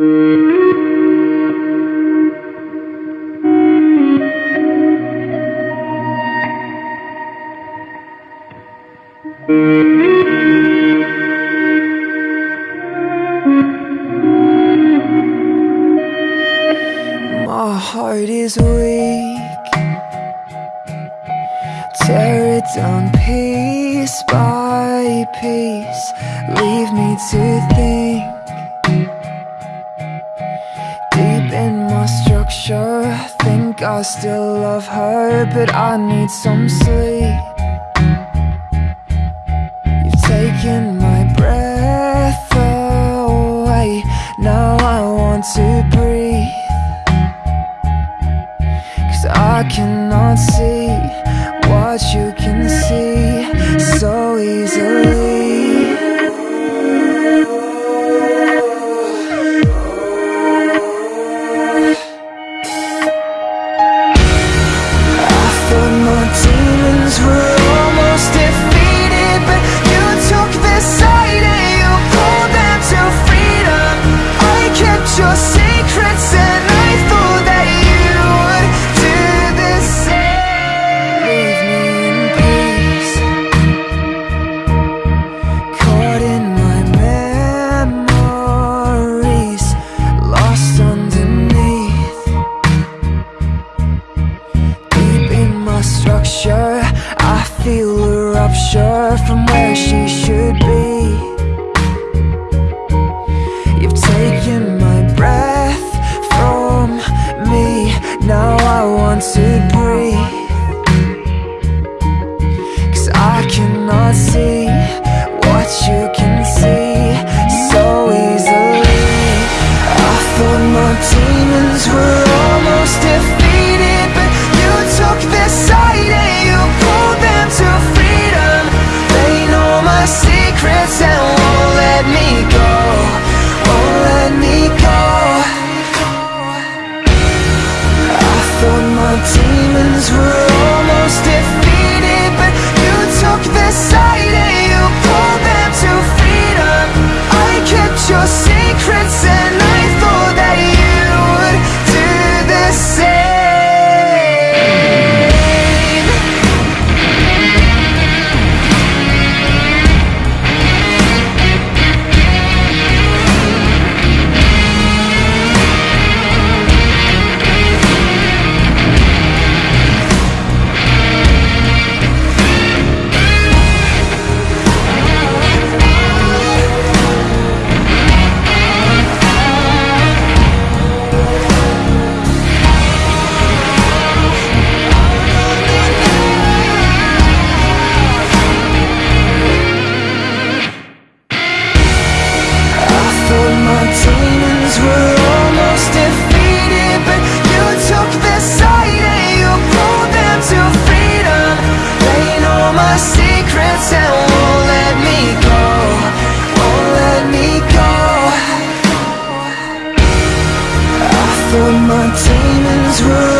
My heart is weak. Tear it down piece by piece. Leave me to think Think I still love her But I need some sleep. You've taken my breath away. Now I want to breathe. Cause I cannot see what you can see once demons will was wrong